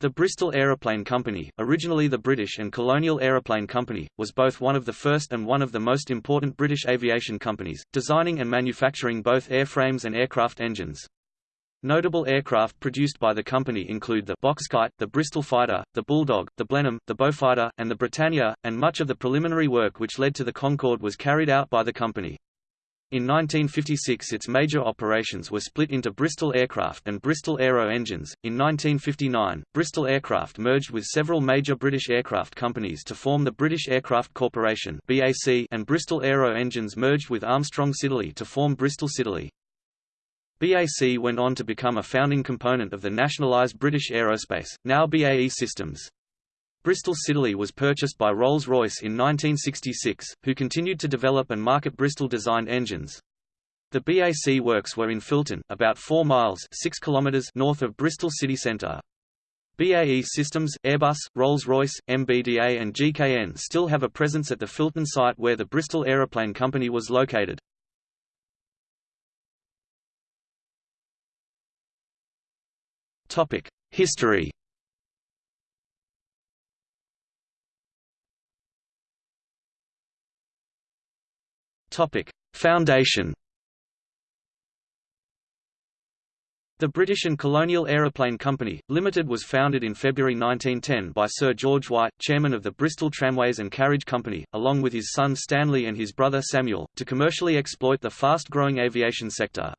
The Bristol Aeroplane Company, originally the British and Colonial Aeroplane Company, was both one of the first and one of the most important British aviation companies, designing and manufacturing both airframes and aircraft engines. Notable aircraft produced by the company include the Boxkite, the Bristol Fighter, the Bulldog, the Blenheim, the Beaufighter, and the Britannia, and much of the preliminary work which led to the Concorde was carried out by the company. In 1956 its major operations were split into Bristol Aircraft and Bristol Aero Engines. In 1959, Bristol Aircraft merged with several major British aircraft companies to form the British Aircraft Corporation (BAC) and Bristol Aero Engines merged with Armstrong Siddeley to form Bristol Siddeley. BAC went on to become a founding component of the nationalised British Aerospace, now BAE Systems. Bristol Siddeley was purchased by Rolls-Royce in 1966, who continued to develop and market Bristol-designed engines. The BAC works were in Filton, about 4 miles 6 kilometers north of Bristol city centre. BAE Systems, Airbus, Rolls-Royce, MBDA and GKN still have a presence at the Filton site where the Bristol Aeroplane Company was located. History Topic: Foundation. The British and Colonial Aeroplane Company, Limited was founded in February 1910 by Sir George White, chairman of the Bristol Tramways and Carriage Company, along with his son Stanley and his brother Samuel, to commercially exploit the fast-growing aviation sector.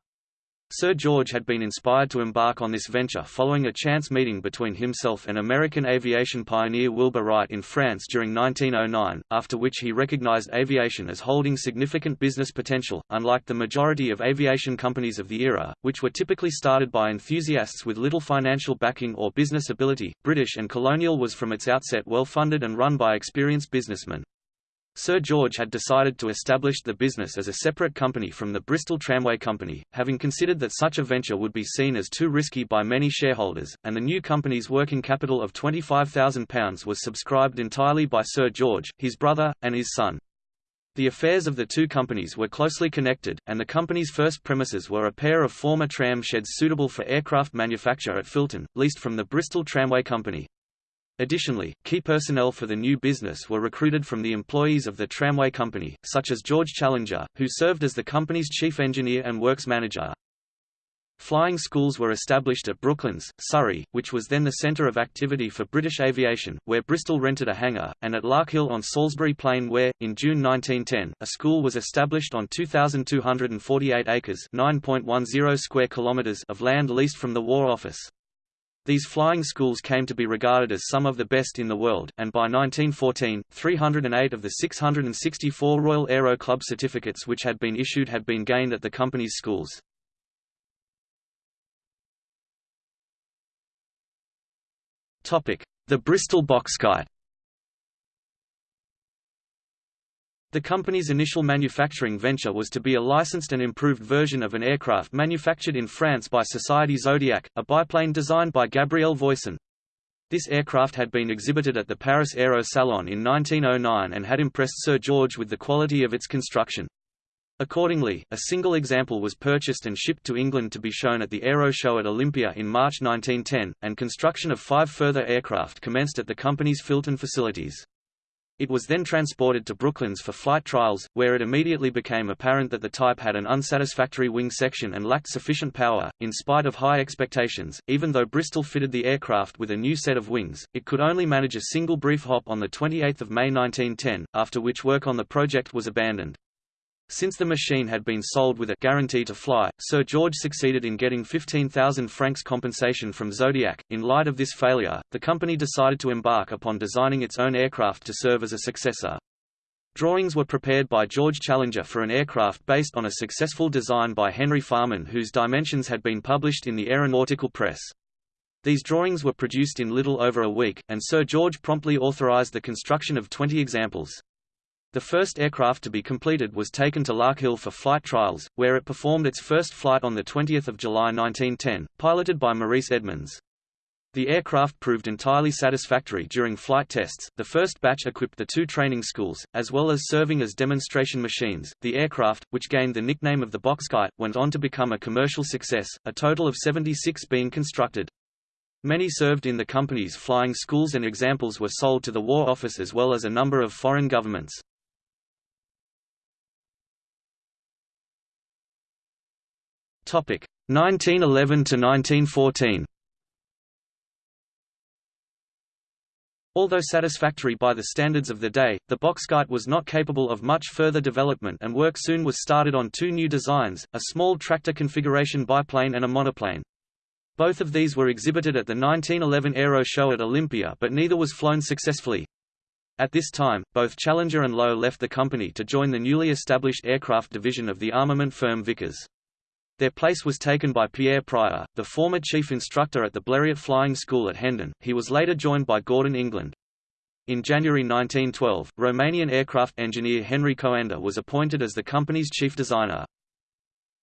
Sir George had been inspired to embark on this venture following a chance meeting between himself and American aviation pioneer Wilbur Wright in France during 1909, after which he recognized aviation as holding significant business potential, unlike the majority of aviation companies of the era, which were typically started by enthusiasts with little financial backing or business ability. British and Colonial was from its outset well funded and run by experienced businessmen. Sir George had decided to establish the business as a separate company from the Bristol Tramway Company, having considered that such a venture would be seen as too risky by many shareholders, and the new company's working capital of £25,000 was subscribed entirely by Sir George, his brother, and his son. The affairs of the two companies were closely connected, and the company's first premises were a pair of former tram sheds suitable for aircraft manufacture at Filton, leased from the Bristol Tramway Company. Additionally, key personnel for the new business were recruited from the employees of the tramway company, such as George Challenger, who served as the company's chief engineer and works manager. Flying schools were established at Brooklands, Surrey, which was then the centre of activity for British aviation, where Bristol rented a hangar, and at Larkhill on Salisbury Plain where, in June 1910, a school was established on 2,248 acres square kilometres of land leased from the War Office. These flying schools came to be regarded as some of the best in the world, and by 1914, 308 of the 664 Royal Aero Club certificates which had been issued had been gained at the company's schools. The Bristol Box Boxkite The company's initial manufacturing venture was to be a licensed and improved version of an aircraft manufactured in France by Société Zodiac, a biplane designed by Gabriel Voisin. This aircraft had been exhibited at the Paris Aero Salon in 1909 and had impressed Sir George with the quality of its construction. Accordingly, a single example was purchased and shipped to England to be shown at the Aero Show at Olympia in March 1910, and construction of five further aircraft commenced at the company's Filton facilities. It was then transported to Brooklands for flight trials, where it immediately became apparent that the type had an unsatisfactory wing section and lacked sufficient power. In spite of high expectations, even though Bristol fitted the aircraft with a new set of wings, it could only manage a single brief hop on 28 May 1910, after which work on the project was abandoned. Since the machine had been sold with a guarantee to fly, Sir George succeeded in getting 15,000 francs compensation from Zodiac. In light of this failure, the company decided to embark upon designing its own aircraft to serve as a successor. Drawings were prepared by George Challenger for an aircraft based on a successful design by Henry Farman whose dimensions had been published in the Aeronautical Press. These drawings were produced in little over a week, and Sir George promptly authorized the construction of 20 examples. The first aircraft to be completed was taken to Larkhill for flight trials, where it performed its first flight on 20 July 1910, piloted by Maurice Edmonds. The aircraft proved entirely satisfactory during flight tests. The first batch equipped the two training schools, as well as serving as demonstration machines. The aircraft, which gained the nickname of the Boxkite, went on to become a commercial success, a total of 76 being constructed. Many served in the company's flying schools and examples were sold to the War Office as well as a number of foreign governments. Topic 1911 to 1914. Although satisfactory by the standards of the day, the Boxkite was not capable of much further development and work soon was started on two new designs, a small tractor configuration biplane and a monoplane. Both of these were exhibited at the 1911 Aero Show at Olympia but neither was flown successfully. At this time, both Challenger and Lowe left the company to join the newly established aircraft division of the armament firm Vickers. Their place was taken by Pierre Prier, the former chief instructor at the Blériot Flying School at Hendon. He was later joined by Gordon England. In January 1912, Romanian aircraft engineer Henry Coanda was appointed as the company's chief designer.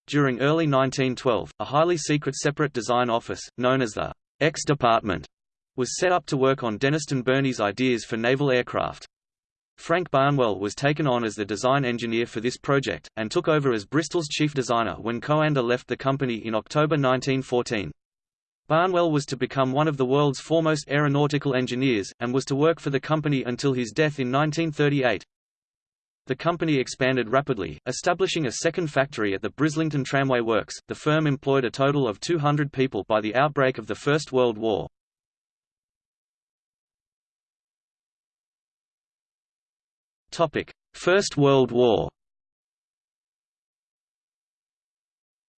During early 1912, a highly secret separate design office, known as the X Department, was set up to work on Dennistoun Burney's ideas for naval aircraft. Frank Barnwell was taken on as the design engineer for this project, and took over as Bristol's chief designer when Coanda left the company in October 1914. Barnwell was to become one of the world's foremost aeronautical engineers, and was to work for the company until his death in 1938. The company expanded rapidly, establishing a second factory at the Brislington Tramway Works. The firm employed a total of 200 people by the outbreak of the First World War. First World War.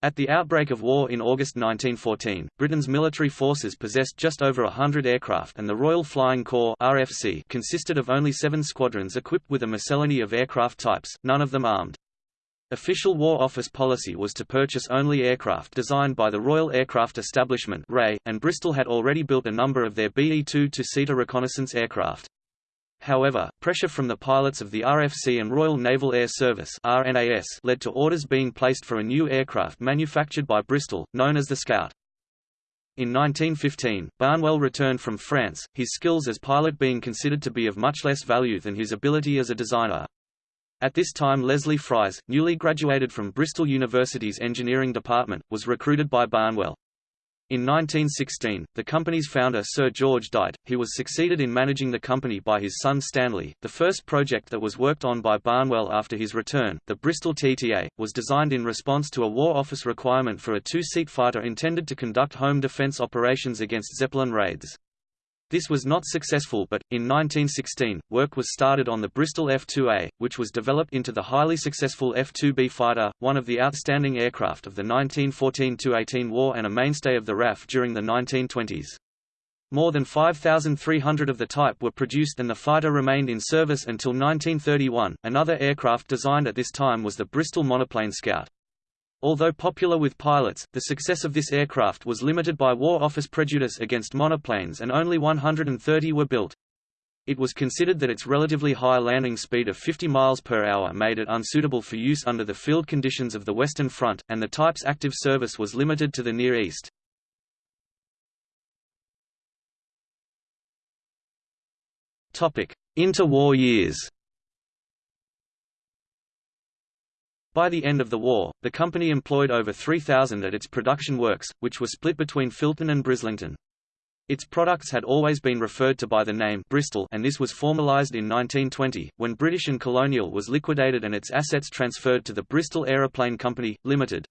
At the outbreak of war in August 1914, Britain's military forces possessed just over a hundred aircraft and the Royal Flying Corps RFC consisted of only seven squadrons equipped with a miscellany of aircraft types, none of them armed. Official War Office policy was to purchase only aircraft designed by the Royal Aircraft Establishment and Bristol had already built a number of their BE-2 two-seater reconnaissance aircraft. However, pressure from the pilots of the RFC and Royal Naval Air Service RNAS led to orders being placed for a new aircraft manufactured by Bristol, known as the Scout. In 1915, Barnwell returned from France, his skills as pilot being considered to be of much less value than his ability as a designer. At this time Leslie Frise, newly graduated from Bristol University's engineering department, was recruited by Barnwell. In 1916, the company's founder Sir George died. He was succeeded in managing the company by his son Stanley. The first project that was worked on by Barnwell after his return, the Bristol TTA, was designed in response to a War Office requirement for a two-seat fighter intended to conduct home defense operations against Zeppelin raids. This was not successful but, in 1916, work was started on the Bristol F-2A, which was developed into the highly successful F-2B fighter, one of the outstanding aircraft of the 1914–18 war and a mainstay of the RAF during the 1920s. More than 5,300 of the type were produced and the fighter remained in service until 1931. Another aircraft designed at this time was the Bristol monoplane Scout. Although popular with pilots, the success of this aircraft was limited by War Office prejudice against monoplanes and only 130 were built. It was considered that its relatively high landing speed of 50 miles per hour made it unsuitable for use under the field conditions of the Western Front, and the type's active service was limited to the Near East. Interwar years By the end of the war, the company employed over 3,000 at its production works, which were split between Filton and Brislington. Its products had always been referred to by the name Bristol and this was formalised in 1920, when British and Colonial was liquidated and its assets transferred to the Bristol Aeroplane Company, Limited.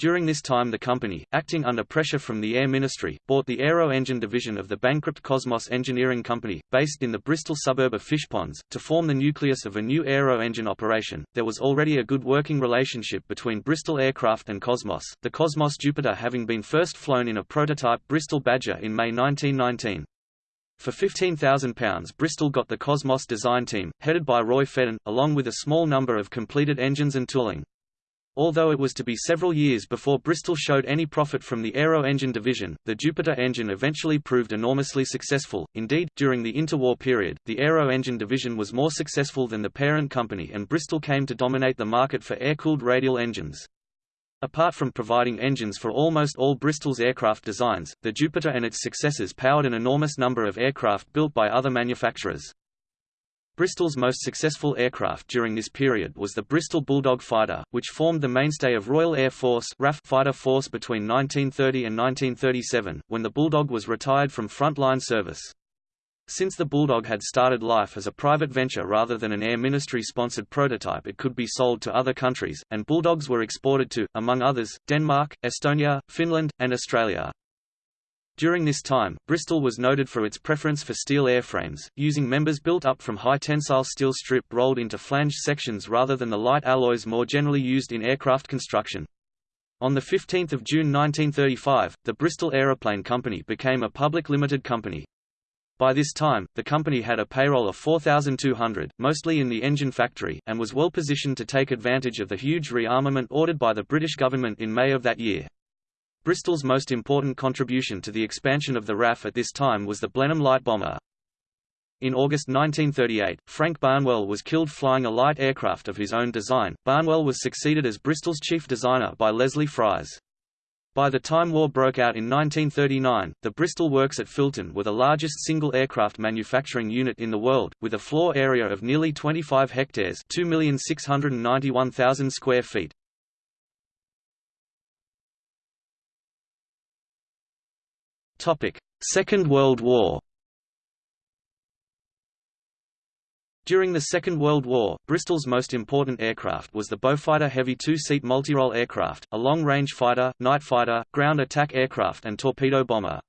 During this time the company, acting under pressure from the Air Ministry, bought the aero engine division of the bankrupt Cosmos Engineering Company, based in the Bristol suburb of Fishponds, to form the nucleus of a new aero engine operation. There was already a good working relationship between Bristol Aircraft and Cosmos, the Cosmos Jupiter having been first flown in a prototype Bristol Badger in May 1919. For £15,000 Bristol got the Cosmos design team, headed by Roy Fedden, along with a small number of completed engines and tooling. Although it was to be several years before Bristol showed any profit from the aero engine division, the Jupiter engine eventually proved enormously successful. Indeed, during the interwar period, the aero engine division was more successful than the parent company and Bristol came to dominate the market for air-cooled radial engines. Apart from providing engines for almost all Bristol's aircraft designs, the Jupiter and its successors powered an enormous number of aircraft built by other manufacturers. Bristol's most successful aircraft during this period was the Bristol Bulldog fighter, which formed the mainstay of Royal Air Force RAF fighter force between 1930 and 1937, when the Bulldog was retired from frontline service. Since the Bulldog had started life as a private venture rather than an Air Ministry-sponsored prototype it could be sold to other countries, and Bulldogs were exported to, among others, Denmark, Estonia, Finland, and Australia. During this time, Bristol was noted for its preference for steel airframes, using members built up from high-tensile steel strip rolled into flanged sections rather than the light alloys more generally used in aircraft construction. On 15 June 1935, the Bristol Aeroplane Company became a public limited company. By this time, the company had a payroll of 4,200, mostly in the engine factory, and was well positioned to take advantage of the huge rearmament ordered by the British government in May of that year. Bristol's most important contribution to the expansion of the RAF at this time was the Blenheim light bomber. In August 1938, Frank Barnwell was killed flying a light aircraft of his own design. Barnwell was succeeded as Bristol's chief designer by Leslie Frise. By the time war broke out in 1939, the Bristol Works at Filton were the largest single aircraft manufacturing unit in the world, with a floor area of nearly 25 hectares 2,691,000 square feet. Second World War During the Second World War, Bristol's most important aircraft was the Beaufighter Heavy two-seat multirole aircraft, a long-range fighter, night fighter, ground attack aircraft and torpedo bomber.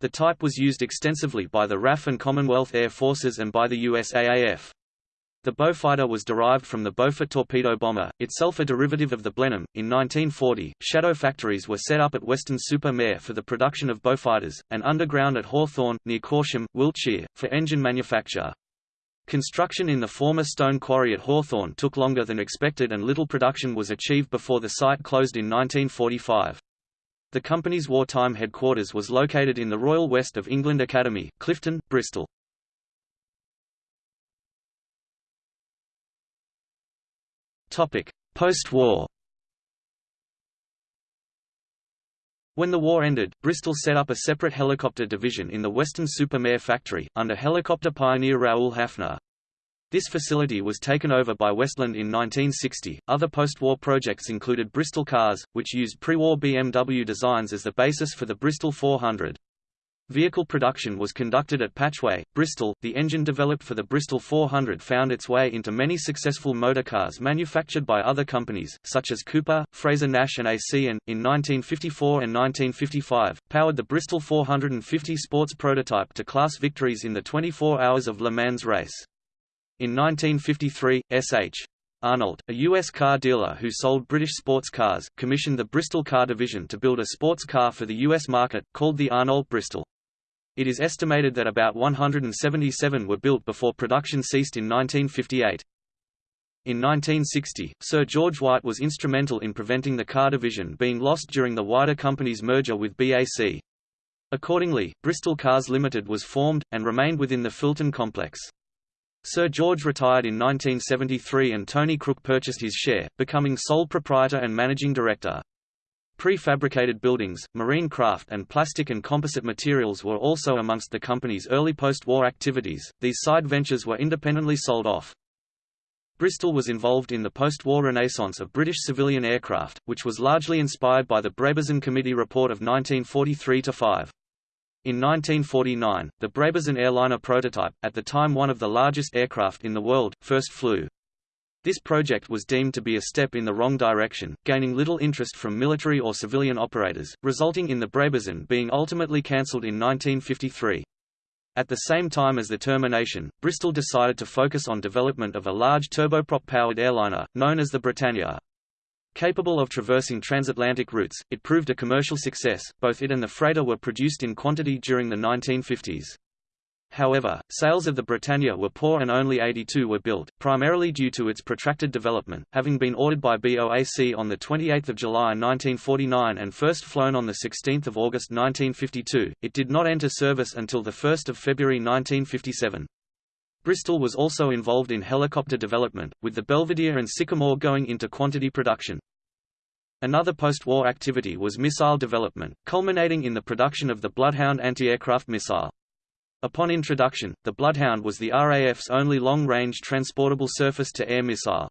The type was used extensively by the RAF and Commonwealth Air Forces and by the USAAF. The Beaufighter was derived from the Beaufort torpedo bomber, itself a derivative of the Blenheim. In 1940, shadow factories were set up at Weston-super-Mare for the production of Beaufighters, and underground at Hawthorn, near Corsham, Wiltshire, for engine manufacture. Construction in the former stone quarry at Hawthorn took longer than expected and little production was achieved before the site closed in 1945. The company's wartime headquarters was located in the Royal West of England Academy, Clifton, Bristol. Post-war When the war ended, Bristol set up a separate helicopter division in the Weston-super-Mare factory, under helicopter pioneer Raoul Hafner. This facility was taken over by Westland in 1960. Other post-war projects included Bristol Cars, which used pre-war BMW designs as the basis for the Bristol 400. Vehicle production was conducted at Patchway, Bristol. The engine developed for the Bristol 400 found its way into many successful motorcars manufactured by other companies, such as Cooper, Frazer Nash and AC and, in 1954 and 1955, powered the Bristol 450 sports prototype to class victories in the 24 Hours of Le Mans race. In 1953, S.H. Arnolt, a U.S. car dealer who sold British sports cars, commissioned the Bristol car division to build a sports car for the U.S. market, called the Arnolt Bristol. It is estimated that about 177 were built before production ceased in 1958. In 1960, Sir George White was instrumental in preventing the car division being lost during the wider company's merger with BAC. Accordingly, Bristol Cars Limited was formed, and remained within the Filton complex. Sir George retired in 1973 and Tony Crook purchased his share, becoming sole proprietor and managing director. Prefabricated buildings, marine craft and plastic and composite materials were also amongst the company's early post-war activities. These side ventures were independently sold off. Bristol was involved in the post-war renaissance of British civilian aircraft, which was largely inspired by the Brabazon Committee report of 1943-5. In 1949, the Brabazon airliner prototype, at the time one of the largest aircraft in the world, first flew. This project was deemed to be a step in the wrong direction, gaining little interest from military or civilian operators, resulting in the Brabazon being ultimately cancelled in 1953. At the same time as the termination, Bristol decided to focus on development of a large turboprop-powered airliner, known as the Britannia. Capable of traversing transatlantic routes, it proved a commercial success, both it and the freighter were produced in quantity during the 1950s. However, sales of the Britannia were poor and only 82 were built, primarily due to its protracted development, having been ordered by BOAC on 28 July 1949 and first flown on 16 August 1952, it did not enter service until 1 February 1957. Bristol was also involved in helicopter development, with the Belvedere and Sycamore going into quantity production. Another post-war activity was missile development, culminating in the production of the Bloodhound anti-aircraft missile. Upon introduction, the Bloodhound was the RAF's only long-range transportable surface-to-air missile.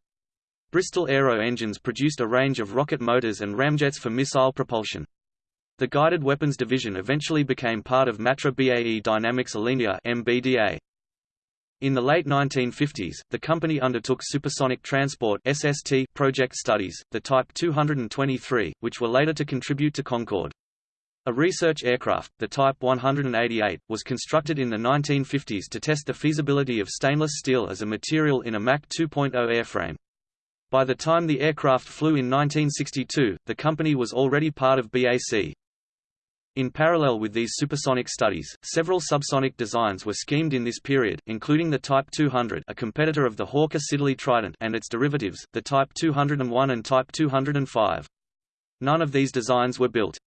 Bristol Aero engines produced a range of rocket motors and ramjets for missile propulsion. The Guided Weapons Division eventually became part of Matra BAE Dynamics Alenia MBDA. In the late 1950s, the company undertook supersonic transport SST project studies, the Type 223, which were later to contribute to Concorde. A research aircraft, the Type 188, was constructed in the 1950s to test the feasibility of stainless steel as a material in a Mach 2.0 airframe. By the time the aircraft flew in 1962, the company was already part of BAC. In parallel with these supersonic studies, several subsonic designs were schemed in this period, including the Type 200 a competitor of the Hawker Siddeley Trident and its derivatives, the Type 201 and Type 205. None of these designs were built.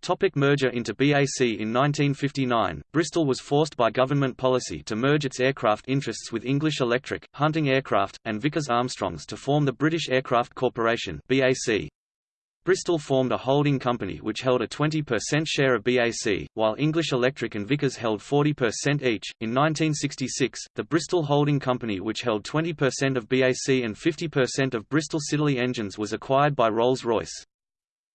Topic merger into BAC In 1959, Bristol was forced by government policy to merge its aircraft interests with English Electric, Hunting Aircraft, and Vickers Armstrongs to form the British Aircraft Corporation BAC. Bristol formed a holding company which held a 20% share of BAC, while English Electric and Vickers held 40% each. In 1966, the Bristol Holding Company, which held 20% of BAC and 50% of Bristol Siddeley engines, was acquired by Rolls-Royce.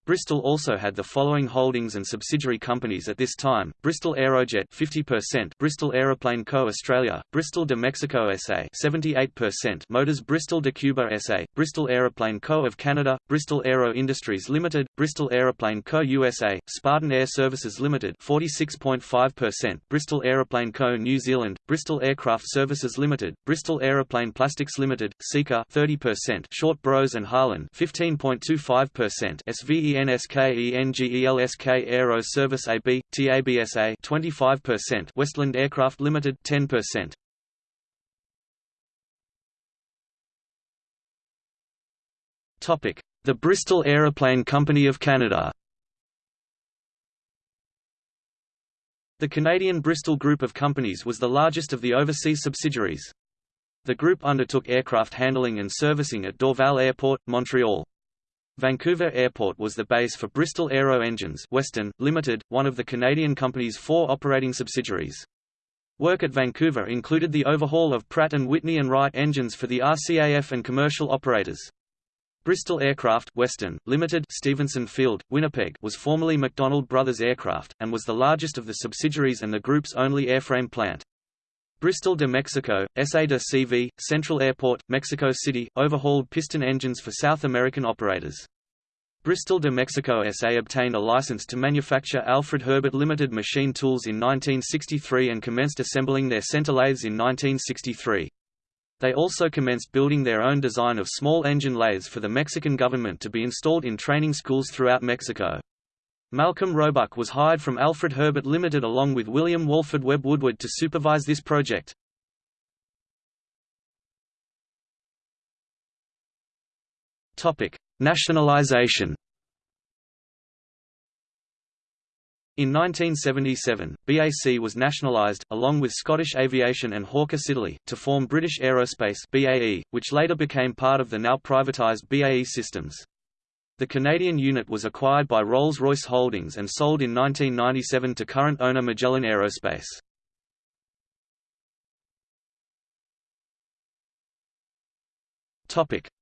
Bristol also had the following holdings and subsidiary companies at this time: Bristol Aerojet 50%, Bristol Aeroplane Co. Australia, Bristol de Mexico SA 78%, Motors Bristol de Cuba SA, Bristol Aeroplane Co. of Canada, Bristol Aero Industries Limited, Bristol Aeroplane Co. USA, Spartan Air Services Limited 46.5%, Bristol Aeroplane Co. New Zealand, Bristol Aircraft Services Limited, Bristol Aeroplane Plastics Limited, Seeker 30%, Short Bros and Harland 15.25%, SVE ENSKENGELSK Aero Service AB, TABSA 25%, Westland Aircraft Limited 10%. Topic: The Bristol Aeroplane Company of Canada. The Canadian Bristol Group of Companies was the largest of the overseas subsidiaries. The group undertook aircraft handling and servicing at Dorval Airport, Montreal. Vancouver Airport was the base for Bristol Aero Engines Western, Limited, one of the Canadian company's four operating subsidiaries. Work at Vancouver included the overhaul of Pratt & Whitney and Wright engines for the RCAF and commercial operators. Bristol Aircraft Western, Limited Stevenson Field, Winnipeg was formerly MacDonald Brothers Aircraft, and was the largest of the subsidiaries and the group's only airframe plant. Bristol de Mexico, SA de CV, Central Airport, Mexico City, overhauled piston engines for South American operators. Bristol de Mexico SA obtained a license to manufacture Alfred Herbert Limited machine tools in 1963 and commenced assembling their center lathes in 1963. They also commenced building their own design of small engine lathes for the Mexican government to be installed in training schools throughout Mexico. Malcolm Roebuck was hired from Alfred Herbert Limited along with William Walford Webb Woodward to supervise this project. Topic: Nationalization In 1977, BAC was nationalised, along with Scottish Aviation and Hawker Siddeley, to form British Aerospace BAE, which later became part of the now privatised BAE Systems. The Canadian unit was acquired by Rolls-Royce Holdings and sold in 1997 to current owner Magellan Aerospace.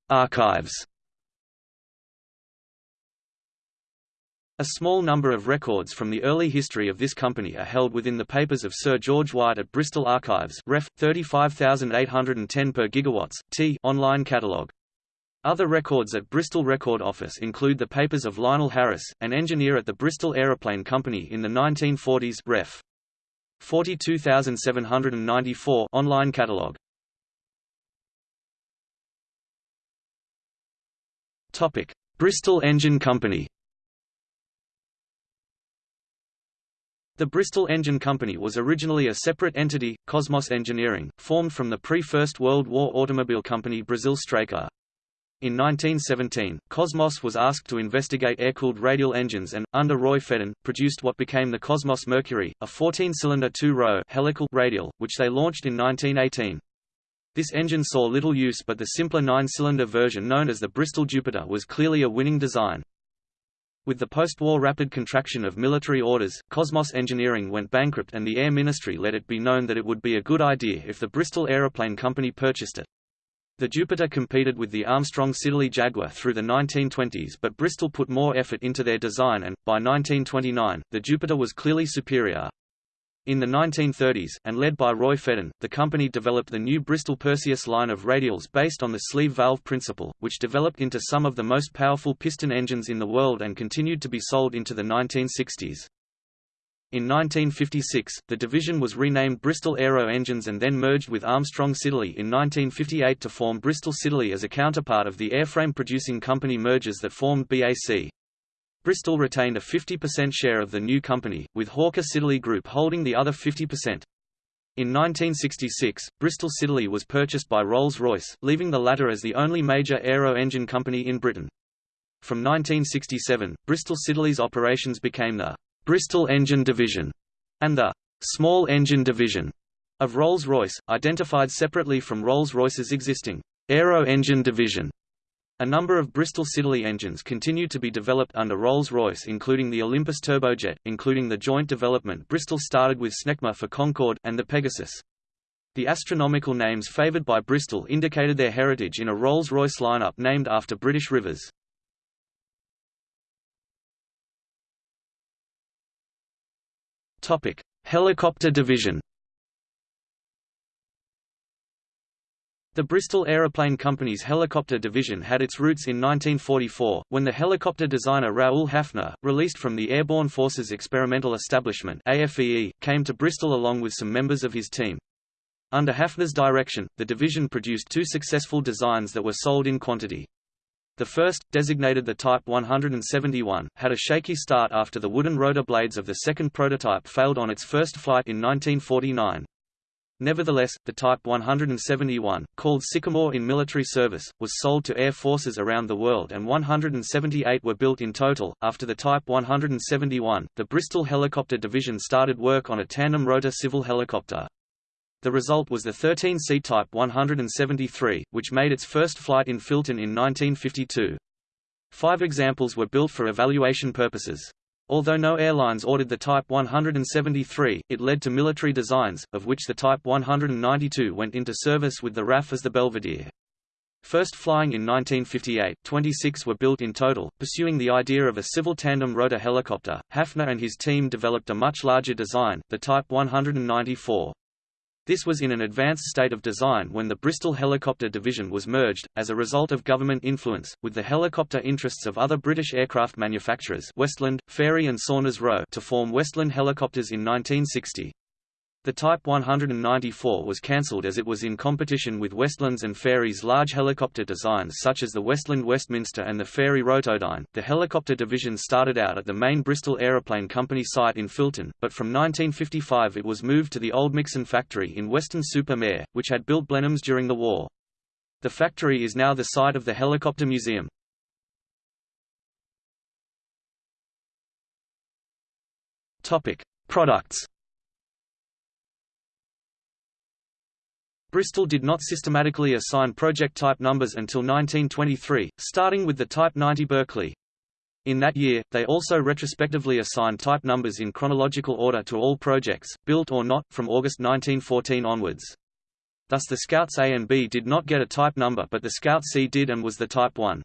Archives A small number of records from the early history of this company are held within the papers of Sir George White at Bristol Archives ref. 35810 per gigawatts, t online catalogue. Other records at Bristol Record Office include the papers of Lionel Harris, an engineer at the Bristol Aeroplane Company in the 1940s ref. 42794 online catalogue. Topic: Bristol Engine Company. The Bristol Engine Company was originally a separate entity, Cosmos Engineering, formed from the pre-First World War automobile company Brazil Straker. In 1917, Cosmos was asked to investigate air-cooled radial engines and, under Roy Fedden, produced what became the Cosmos Mercury, a 14-cylinder two-row helical radial, which they launched in 1918. This engine saw little use but the simpler nine-cylinder version known as the Bristol Jupiter was clearly a winning design. With the post-war rapid contraction of military orders, Cosmos Engineering went bankrupt and the Air Ministry let it be known that it would be a good idea if the Bristol Aeroplane Company purchased it. The Jupiter competed with the Armstrong Siddeley Jaguar through the 1920s but Bristol put more effort into their design and, by 1929, the Jupiter was clearly superior. In the 1930s, and led by Roy Fedden, the company developed the new Bristol Perseus line of radials based on the sleeve valve principle, which developed into some of the most powerful piston engines in the world and continued to be sold into the 1960s. In 1956, the division was renamed Bristol Aero Engines and then merged with Armstrong Siddeley in 1958 to form Bristol Siddeley as a counterpart of the airframe producing company mergers that formed BAC. Bristol retained a 50% share of the new company, with Hawker Siddeley Group holding the other 50%. In 1966, Bristol Siddeley was purchased by Rolls-Royce, leaving the latter as the only major aero engine company in Britain. From 1967, Bristol Siddeley's operations became the Bristol Engine Division and the Small Engine Division of Rolls-Royce, identified separately from Rolls-Royce's existing Aero Engine Division. A number of Bristol Siddeley engines continued to be developed under Rolls-Royce including the Olympus turbojet, including the joint development Bristol started with Snecma for Concorde, and the Pegasus. The astronomical names favoured by Bristol indicated their heritage in a Rolls-Royce lineup named after British rivers. Helicopter division The Bristol Aeroplane Company's helicopter division had its roots in 1944, when the helicopter designer Raoul Hafner, released from the Airborne Forces Experimental Establishment AFEE, came to Bristol along with some members of his team. Under Hafner's direction, the division produced two successful designs that were sold in quantity. The first, designated the Type 171, had a shaky start after the wooden rotor blades of the second prototype failed on its first flight in 1949. Nevertheless, the Type 171, called Sycamore in military service, was sold to air forces around the world and 178 were built in total. After the Type 171, the Bristol Helicopter Division started work on a tandem rotor civil helicopter. The result was the 13C Type 173, which made its first flight in Filton in 1952. Five examples were built for evaluation purposes. Although no airlines ordered the Type 173, it led to military designs, of which the Type 192 went into service with the RAF as the Belvedere. First flying in 1958, 26 were built in total. Pursuing the idea of a civil tandem rotor helicopter, Hafner and his team developed a much larger design, the Type 194. This was in an advanced state of design when the Bristol Helicopter Division was merged, as a result of government influence, with the helicopter interests of other British aircraft manufacturers Westland, Fairey and Saunders Roe to form Westland Helicopters in 1960. The Type 194 was cancelled as it was in competition with Westland's and Fairey's large helicopter designs such as the Westland Westminster and the Fairey Rotodyne. The helicopter division started out at the main Bristol Aeroplane Company site in Filton, but from 1955 it was moved to the Oldmixon factory in Weston-super-Mare, which had built Blenheims during the war. The factory is now the site of the Helicopter Museum. Topic: Products Bristol did not systematically assign project type numbers until 1923, starting with the Type 90 Berkeley. In that year, they also retrospectively assigned type numbers in chronological order to all projects, built or not, from August 1914 onwards. Thus the Scouts A and B did not get a type number but the Scout C did and was the Type 1.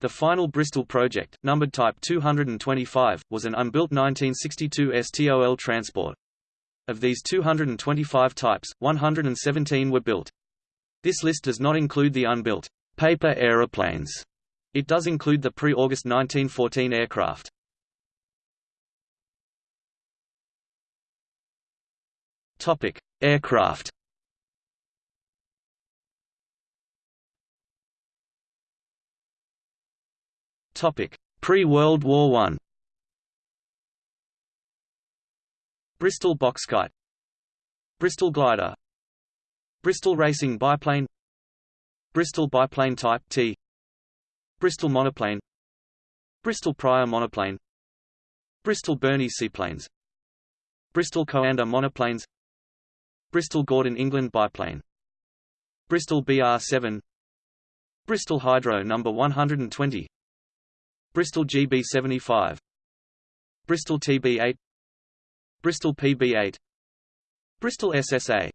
The final Bristol project, numbered Type 225, was an unbuilt 1962 STOL transport. Of these 225 types, 117 were built. This list does not include the unbuilt paper aeroplanes. It does include the pre-August 1914 aircraft. Topic: Aircraft. Topic: Pre-World War I. Bristol Boxkite Bristol Glider. Bristol Racing Biplane. Bristol Biplane Type T. Bristol Monoplane. Bristol Prier Monoplane. Bristol Burney Seaplanes. Bristol Coanda Monoplanes. Bristol Gordon England Biplane. Bristol BR-7 Bristol Hydro No. 120 Bristol GB75 Bristol TB8 Bristol PB8 Bristol SSA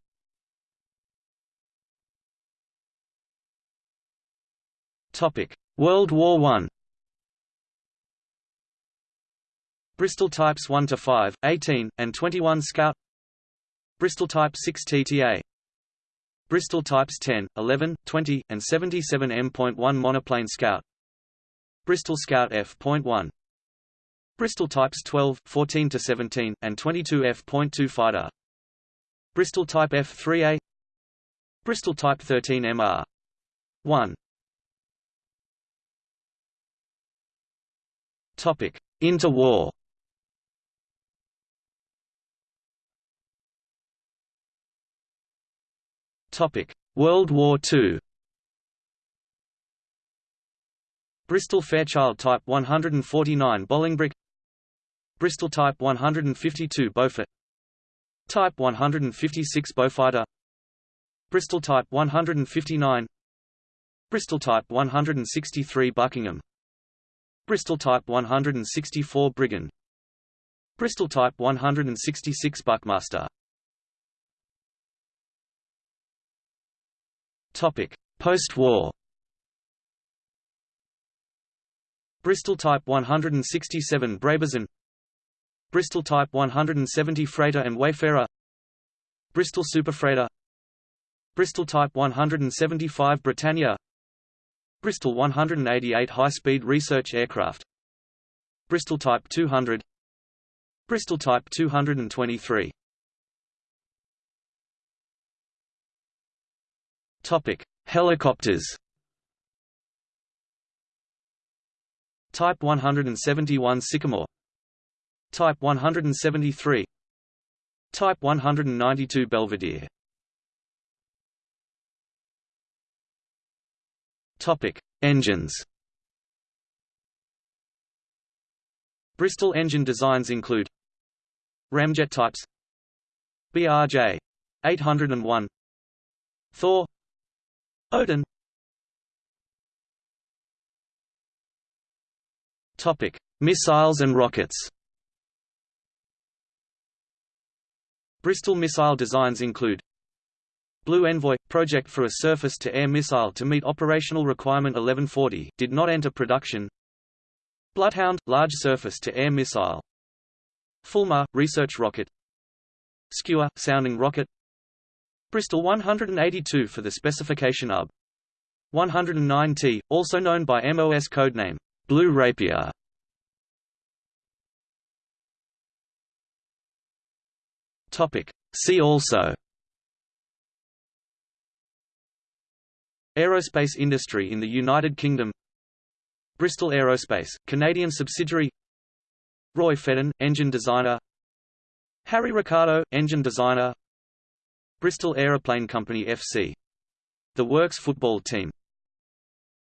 Topic. World War I Bristol Types 1 to 5, 18, and 21 Scout. Bristol Type 6 TTA Bristol Types 10, 11, 20, and 77 M.1 Monoplane Scout. Bristol Scout F.1 Bristol Types 12, 14 to 17, and 22 F.2 Fighter Bristol Type F3A Bristol Type 13 MR 1 Topic Interwar. Topic World War II Bristol Fairchild Type 149 Bolingbroke Bristol Type 152 Beaufort. Type 156 Beaufighter. Bristol Type 159 Bristol Type 163 Buckingham. Bristol Type 164 Brigand Bristol Type 166 Buckmaster. Topic Post-war. Bristol Type 167 Brabazon Bristol Type 170 Freighter and Wayfarer. Bristol Superfreighter Bristol Type 175 Britannia. Bristol 188 high-speed research aircraft. Bristol Type 200 Bristol Type 223 Topic: Helicopters. Type 171 Sycamore Type 173 Type 192 Belvedere Topic: Engines. Bristol engine designs include Ramjet types BRJ 801 Thor Odin Topic: Missiles and rockets. Bristol missile designs include Blue Envoy – project for a surface-to-air missile to meet operational requirement 1140 did not enter production Bloodhound – large surface-to-air missile Fulmar – research rocket Skua – sounding rocket Bristol 182 for the specification UB 109T, also known by MOS codename Blue Rapier. Topic. See also. Aerospace industry in the United Kingdom. Bristol Aerospace, Canadian subsidiary. Roy Fedden, engine designer. Harry Ricardo, engine designer. Bristol Aeroplane Company FC. The Works football team